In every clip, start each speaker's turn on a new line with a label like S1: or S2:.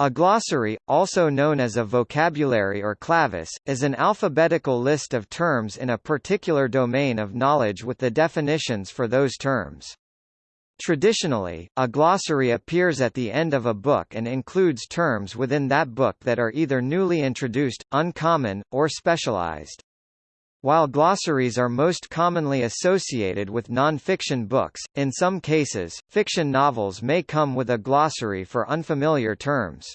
S1: A glossary, also known as a vocabulary or clavis, is an alphabetical list of terms in a particular domain of knowledge with the definitions for those terms. Traditionally, a glossary appears at the end of a book and includes terms within that book that are either newly introduced, uncommon, or specialized. While glossaries are most commonly associated with non-fiction books, in some cases, fiction novels may come with a glossary for unfamiliar terms.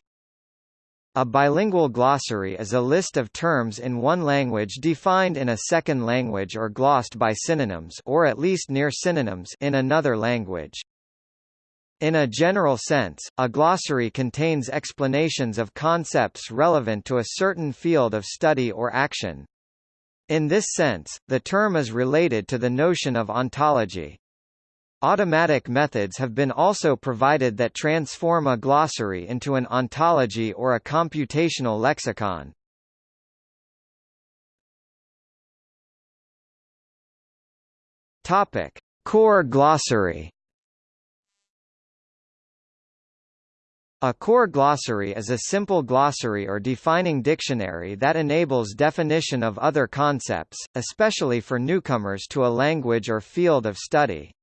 S1: A bilingual glossary is a list of terms in one language defined in a second language or glossed by synonyms or at least near synonyms in another language. In a general sense, a glossary contains explanations of concepts relevant to a certain field of study or action. In this sense, the term is related to the notion of ontology. Automatic methods have been also provided that transform a glossary into an ontology or a computational lexicon. Topic: Core glossary A core glossary is a simple glossary or defining dictionary that enables definition of other concepts, especially for newcomers to a language or field of study.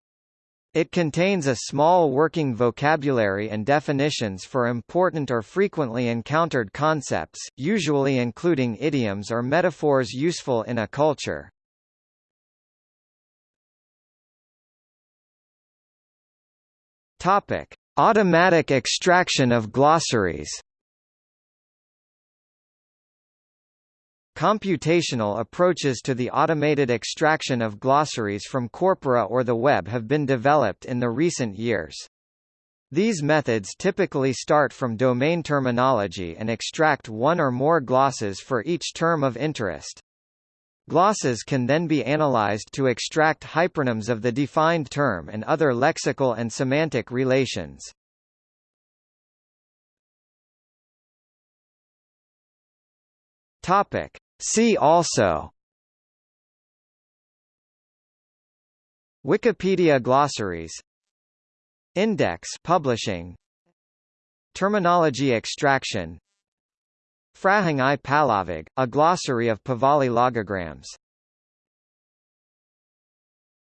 S1: It contains a small working vocabulary and definitions for important or frequently encountered concepts, usually including idioms or metaphors useful in a culture. Topic: Automatic extraction of glossaries Computational approaches to the automated extraction of glossaries from corpora or the web have been developed in the recent years. These methods typically start from domain terminology and extract one or more glosses for each term of interest. Glosses can then be analyzed to extract hypernyms of the defined term and other lexical and semantic relations. Topic. See also Wikipedia glossaries Index publishing Terminology extraction Frahang i Pahlavig, a glossary of Pahlavi logograms